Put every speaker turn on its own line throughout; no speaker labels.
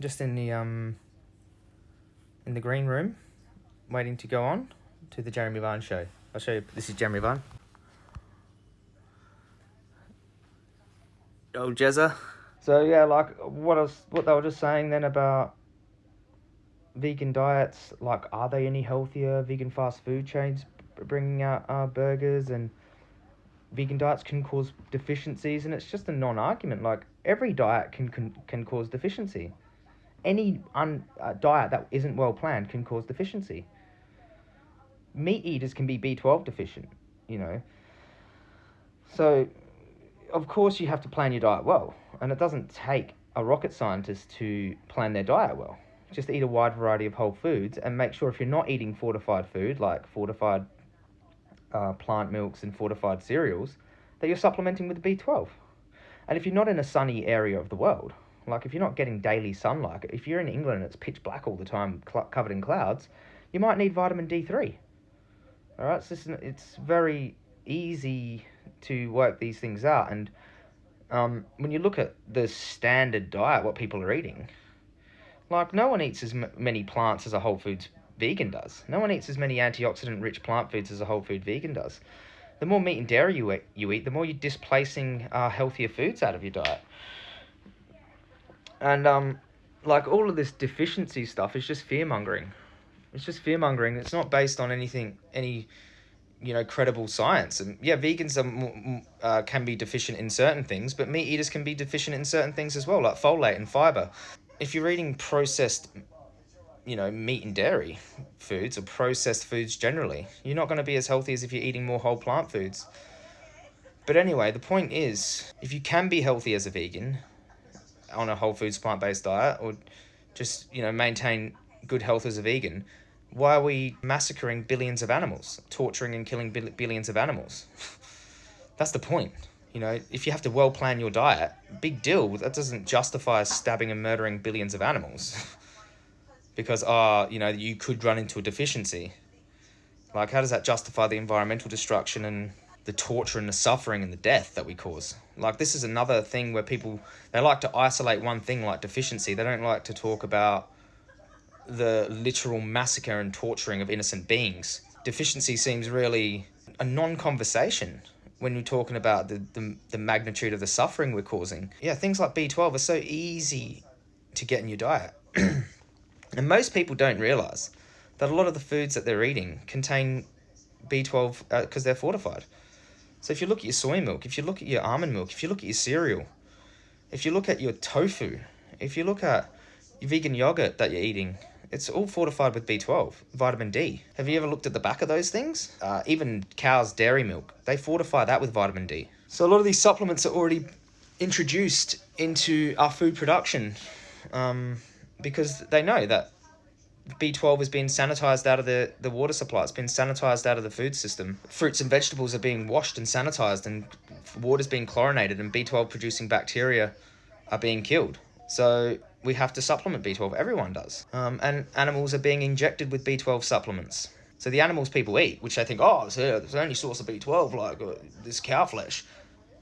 just in the um in the green room, waiting to go on to the Jeremy Vine show. I'll show you. This is Jeremy Vine. Old Jezza. So yeah, like what was, what they were just saying then about vegan diets. Like, are they any healthier? Vegan fast food chains bringing out uh, burgers and vegan diets can cause deficiencies, and it's just a non-argument. Like every diet can can, can cause deficiency. Any un, uh, diet that isn't well planned can cause deficiency. Meat eaters can be B twelve deficient, you know. So, of course, you have to plan your diet well, and it doesn't take a rocket scientist to plan their diet well. Just eat a wide variety of whole foods and make sure if you're not eating fortified food like fortified uh, plant milks and fortified cereals, that you're supplementing with B12. And if you're not in a sunny area of the world, like if you're not getting daily sunlight, if you're in England and it's pitch black all the time, covered in clouds, you might need vitamin D3. All right, so it's, it's very easy to work these things out. And um, when you look at the standard diet, what people are eating, like no one eats as many plants as a whole foods vegan does. No one eats as many antioxidant rich plant foods as a whole food vegan does. The more meat and dairy you eat, you eat the more you're displacing uh, healthier foods out of your diet. And um, like all of this deficiency stuff is just fear mongering. It's just fear mongering. It's not based on anything, any, you know, credible science. And yeah, vegans are, uh, can be deficient in certain things, but meat eaters can be deficient in certain things as well, like folate and fiber. If you're eating processed you know, meat and dairy foods or processed foods generally. You're not going to be as healthy as if you're eating more whole plant foods. But anyway, the point is, if you can be healthy as a vegan on a whole foods plant based diet or just, you know, maintain good health as a vegan, why are we massacring billions of animals, torturing and killing billions of animals? That's the point. You know, if you have to well plan your diet, big deal. That doesn't justify stabbing and murdering billions of animals. because ah, uh, you know, you could run into a deficiency. Like, how does that justify the environmental destruction and the torture and the suffering and the death that we cause? Like, this is another thing where people they like to isolate one thing like deficiency. They don't like to talk about the literal massacre and torturing of innocent beings. Deficiency seems really a non-conversation when you're talking about the, the, the magnitude of the suffering we're causing. Yeah, things like B12 are so easy to get in your diet. And most people don't realize that a lot of the foods that they're eating contain B12 because uh, they're fortified. So if you look at your soy milk, if you look at your almond milk, if you look at your cereal, if you look at your tofu, if you look at your vegan yogurt that you're eating, it's all fortified with B12, vitamin D. Have you ever looked at the back of those things? Uh, even cow's dairy milk, they fortify that with vitamin D. So a lot of these supplements are already introduced into our food production. Um, because they know that B12 is being sanitized out of the, the water supply. It's been sanitized out of the food system. Fruits and vegetables are being washed and sanitized, and water's being chlorinated, and B12 producing bacteria are being killed. So we have to supplement B12. Everyone does. Um, and animals are being injected with B12 supplements. So the animals people eat, which they think, oh, it's, the only source of B12, like uh, this cow flesh,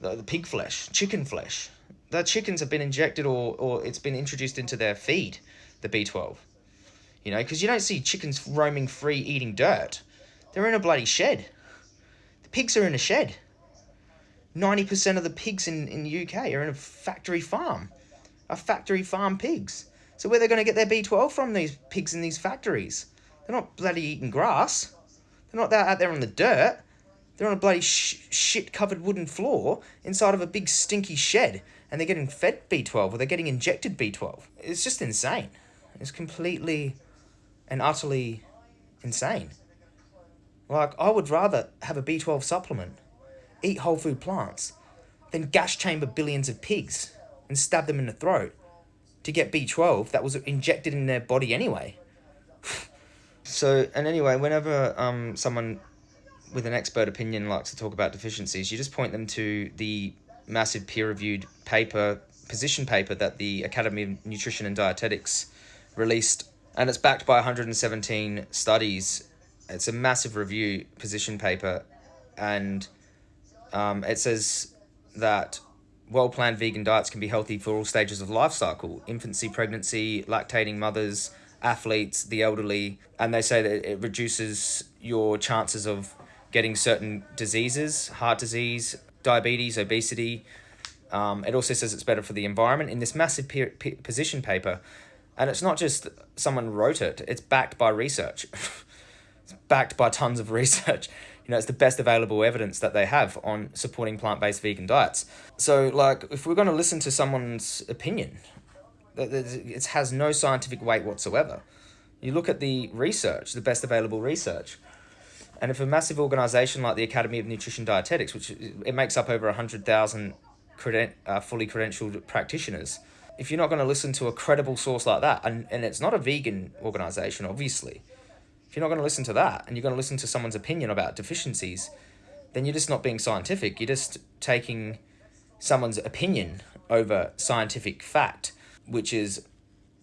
the, the pig flesh, chicken flesh the chickens have been injected or, or it's been introduced into their feed, the B12. You know, because you don't see chickens roaming free eating dirt. They're in a bloody shed. The pigs are in a shed. 90% of the pigs in, in the UK are in a factory farm. A factory farm pigs. So where they're going to get their B12 from, these pigs in these factories? They're not bloody eating grass. They're not out there on the dirt. They're on a bloody sh shit covered wooden floor inside of a big stinky shed and they're getting fed B12 or they're getting injected B12. It's just insane. It's completely and utterly insane. Like, I would rather have a B12 supplement, eat whole food plants, than gas chamber billions of pigs and stab them in the throat to get B12 that was injected in their body anyway. so, and anyway, whenever um, someone with an expert opinion likes to talk about deficiencies, you just point them to the massive peer-reviewed paper, position paper that the Academy of Nutrition and Dietetics released, and it's backed by 117 studies. It's a massive review position paper, and um, it says that well planned vegan diets can be healthy for all stages of life cycle infancy, pregnancy, lactating mothers, athletes, the elderly. And they say that it reduces your chances of getting certain diseases, heart disease, diabetes, obesity. Um, it also says it's better for the environment in this massive position paper. And it's not just someone wrote it, it's backed by research. it's backed by tons of research you know, it's the best available evidence that they have on supporting plant-based vegan diets. So, like, if we're going to listen to someone's opinion, it has no scientific weight whatsoever. You look at the research, the best available research, and if a massive organization like the Academy of Nutrition Dietetics, which it makes up over 100,000 creden- uh, fully credentialed practitioners, if you're not going to listen to a credible source like that, and, and it's not a vegan organization, obviously, if you're not going to listen to that and you're going to listen to someone's opinion about deficiencies, then you're just not being scientific. You're just taking someone's opinion over scientific fact, which is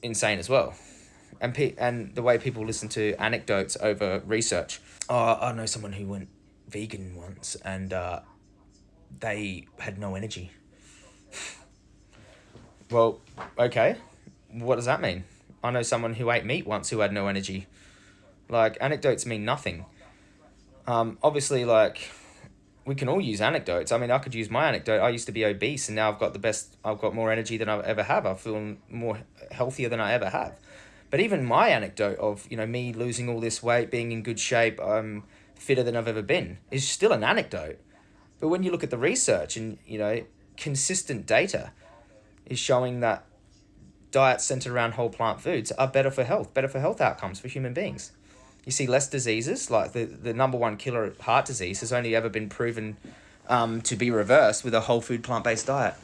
insane as well. And pe- and the way people listen to anecdotes over research. Oh, I know someone who went vegan once and uh, they had no energy. Well, okay. What does that mean? I know someone who ate meat once who had no energy. Like anecdotes mean nothing. Um, obviously, like we can all use anecdotes. I mean, I could use my anecdote. I used to be obese, and now I've got the best. I've got more energy than I've ever have. I feel more healthier than I ever have. But even my anecdote of you know me losing all this weight, being in good shape, I'm fitter than I've ever been, is still an anecdote. But when you look at the research and you know consistent data, is showing that diets centered around whole plant foods are better for health, better for health outcomes for human beings you see less diseases. Like the, the number one killer, heart disease, has only ever been proven um, to be reversed with a whole food plant based diet.